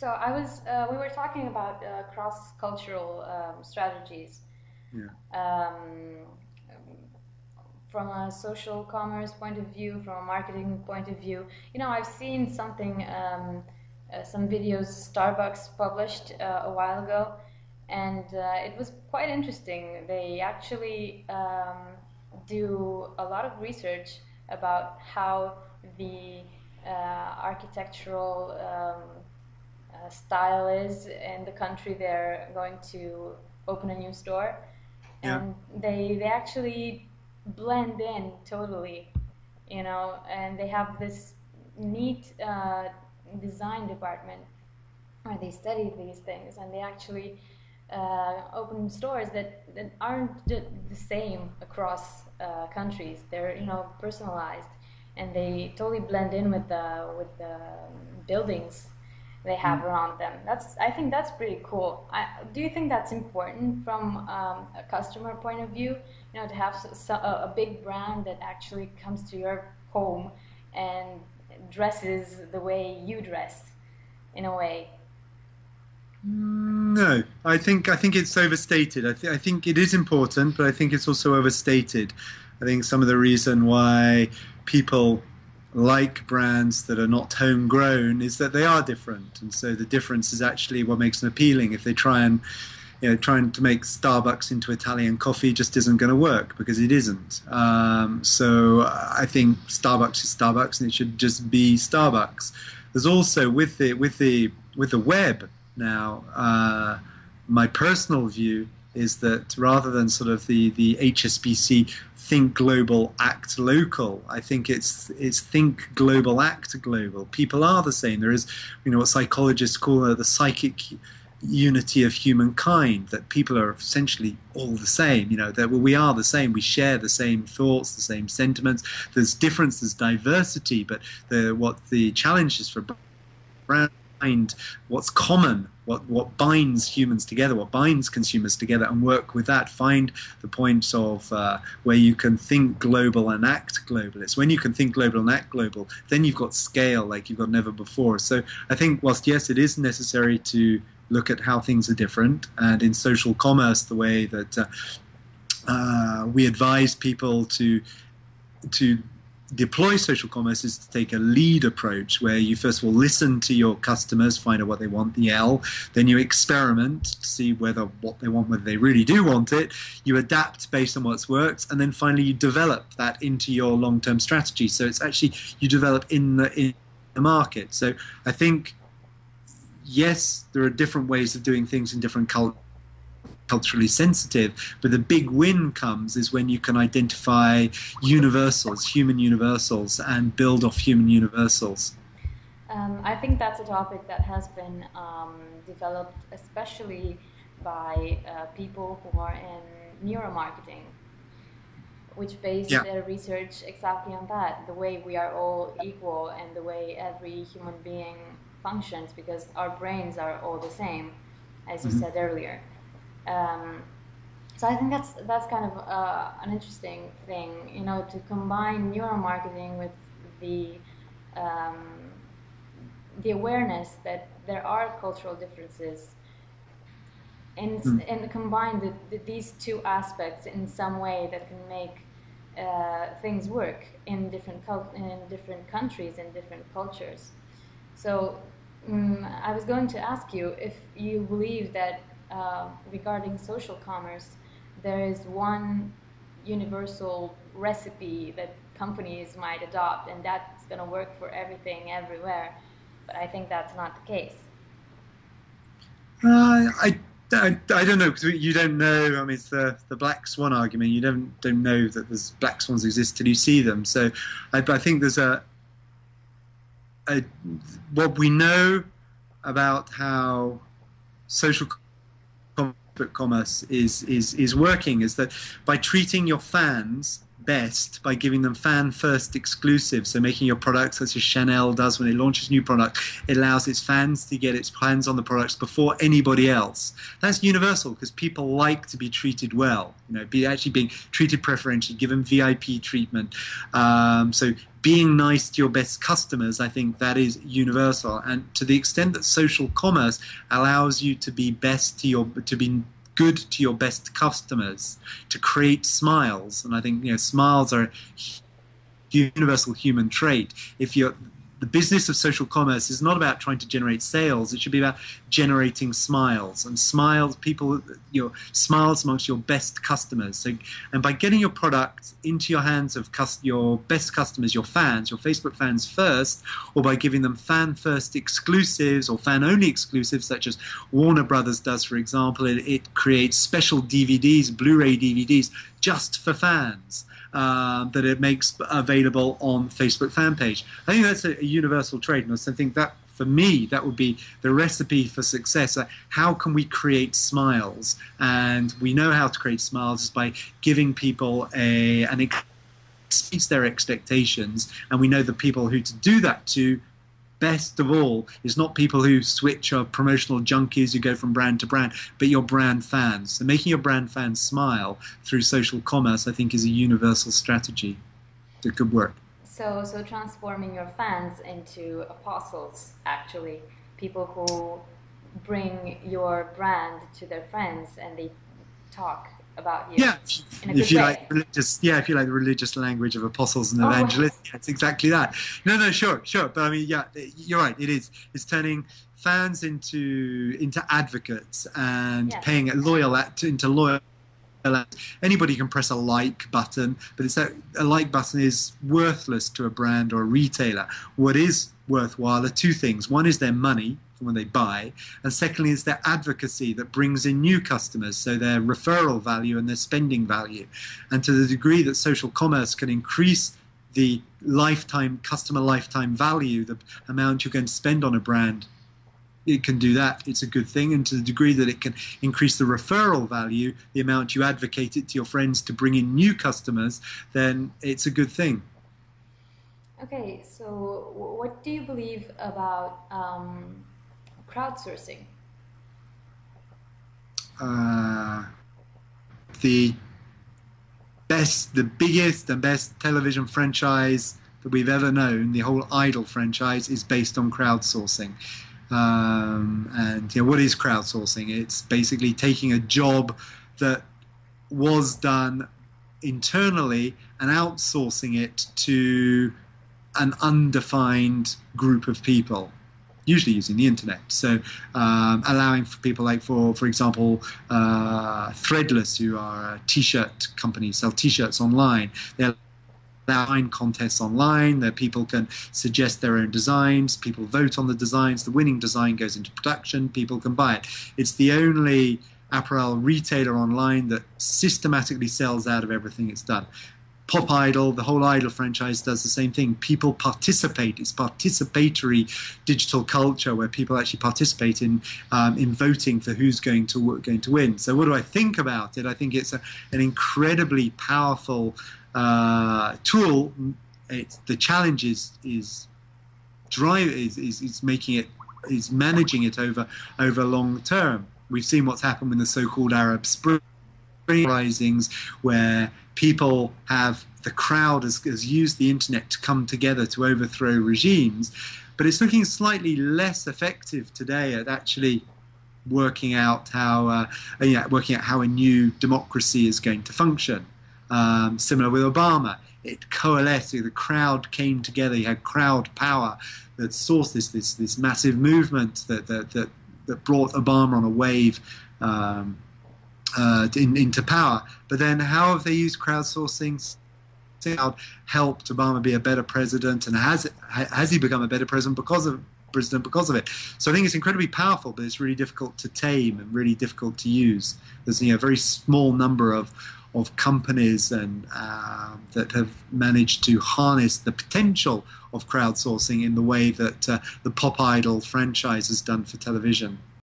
So I was, uh, we were talking about uh, cross-cultural um, strategies. Yeah. Um, from a social commerce point of view, from a marketing point of view, you know, I've seen something, um, uh, some videos Starbucks published uh, a while ago, and uh, it was quite interesting. They actually um, do a lot of research about how the uh, architectural um, uh, style is in the country they're going to open a new store, Yeah. and they they actually blend in totally, you know, and they have this neat uh, design department where they study these things and they actually uh, open stores that, that aren't the, the same across uh, countries. They're you know personalized and they totally blend in with the with the buildings they have around them. That's I think that's pretty cool. I, do you think that's important from um, a customer point of view? You know, to have s- so, a, a big brand that actually comes to your home and dresses the way you dress, in a way. No, I think I think it's overstated. I, th- I think it is important, but I think it's also overstated. I think some of the reason why people like brands that are not homegrown is that they are different, and so the difference is actually what makes them appealing. If they try and you know, trying to make Starbucks into Italian coffee just isn't going to work because it isn't. Um, so I think Starbucks is Starbucks, and it should just be Starbucks. There's also with the with the with the web now. Uh, my personal view is that rather than sort of the the HSBC think global, act local. I think it's it's think global, act global. People are the same. There is, you know, what psychologists call the psychic unity of humankind. That people are essentially all the same. You know, that we are the same. We share the same thoughts, the same sentiments. There's difference, there's diversity, but the what the challenge is for brand find what's common, what, what binds humans together, what binds consumers together, and work with that. Find the points of uh, where you can think global and act global. It's when you can think global and act global, then you've got scale like you've got never before. So I think, whilst yes, it is necessary to look at how things are different, and in social commerce, the way that uh, uh, we advise people to to deploy social commerce is to take a lead approach where you first of all listen to your customers, find out what they want, the L, then you experiment to see whether what they want, whether they really do want it, you adapt based on what's worked, and then finally you develop that into your long-term strategy. So it's actually you develop in the in the market. So I think yes, there are different ways of doing things in different cultures culturally sensitive. But the big win comes is when you can identify universals, human universals, and build off human universals. Um, I think that's a topic that has been um, developed especially by uh, people who are in neuromarketing, which base Yeah. their research exactly on that the way we are all equal and the way every human being functions because our brains are all the same, as you Mhm. said earlier. Um, so I think that's that's kind of uh, an interesting thing, you know, to combine neuromarketing with the um, the awareness that there are cultural differences, and Mm. and combine the, the, these two aspects in some way that can make uh, things work in different cul- in different countries and different cultures. So mm I was going to ask you if you believe that uh, regarding social commerce, there is one universal recipe that companies might adopt, and that's going to work for everything everywhere. But I think that's not the case. Uh, I, I, I don't know because you don't know. I mean, it's the, the black swan argument. You don't don't know that there's black swans exist till you see them. So, I, I think there's a, a what we know about how social commerce is is is working is that by treating your fans best by giving them fan first exclusive. So making your products such as Chanel does when it launches new product, it allows its fans to get its hands on the products before anybody else. That's universal because people like to be treated well. You know, be actually being treated preferentially, given VIP treatment. Um, so being nice to your best customers, I think that is universal. And to the extent that social commerce allows you to be best to your to be good to your best customers, to create smiles. And I think you know smiles are a universal human trait. If you're the business of social commerce is not about trying to generate sales. It should be about generating smiles and smiles. People, your smiles amongst your best customers. So, and by getting your product into your hands of your best customers, your fans, your Facebook fans first, or by giving them fan first exclusives or fan only exclusives, such as Warner Brothers does, for example, it, it creates special DVDs, Blu-ray DVDs, just for fans um, that it makes available on Facebook fan page. I think that's a, a universal trait, and I think that for me, that would be the recipe for success. How can we create smiles? And we know how to create smiles is by giving people a an exceeds their expectations, and we know the people who to do that to best of all is not people who switch or promotional junkies who go from brand to brand, but your brand fans. So making your brand fans smile through social commerce, I think, is a universal strategy that could work. So, so transforming your fans into apostles, actually, people who bring your brand to their friends and they talk about you. Yeah, if you way. like religious, yeah, if you like the religious language of apostles and oh, evangelists, oh. it's exactly that. No, no, sure, sure, but I mean, yeah, you're right. It is. It's turning fans into into advocates and yes. paying loyal into loyal. Anybody can press a like button, but it's that a like button is worthless to a brand or a retailer. What is worthwhile are two things. One is their money, when they buy. And secondly, is their advocacy that brings in new customers, so their referral value and their spending value. And to the degree that social commerce can increase the lifetime customer lifetime value, the amount you're going to spend on a brand, it can do that. It's a good thing. And to the degree that it can increase the referral value, the amount you advocate it to your friends to bring in new customers, then it's a good thing. Okay, so what do you believe about um, crowdsourcing? Uh, the best, the biggest and best television franchise that we've ever known, the whole Idol franchise, is based on crowdsourcing. Um, and know, what is crowdsourcing? It's basically taking a job that was done internally and outsourcing it to an undefined group of people usually using the internet. So um, allowing for people like, for for example, uh, Threadless, who are a t-shirt company, sell t-shirts online. They allow contests online that people can suggest their own designs. People vote on the designs. The winning design goes into production. People can buy it. It's the only apparel retailer online that systematically sells out of everything it's done. Pop Idol, the whole Idol franchise does the same thing. People participate. It's participatory digital culture where people actually participate in um, in voting for who's going to going to win. So, what do I think about it? I think it's a, an incredibly powerful uh, tool. It's, the challenge is is drive is, is, is making it is managing it over over long term. We've seen what's happened with the so-called Arab Spring risings where people have the crowd has, has used the internet to come together to overthrow regimes, but it's looking slightly less effective today at actually working out how uh, yeah, working out how a new democracy is going to function. Um, similar with Obama, it coalesced. The crowd came together. You had crowd power that sourced this this this massive movement that that that, that brought Obama on a wave. Um, uh, in, into power. But then, how have they used crowdsourcing? Helped Obama be a better president, and has has he become a better president because of president because of it? So I think it's incredibly powerful, but it's really difficult to tame and really difficult to use. There's you know, a very small number of of companies and uh, that have managed to harness the potential of crowdsourcing in the way that uh, the Pop Idol franchise has done for television.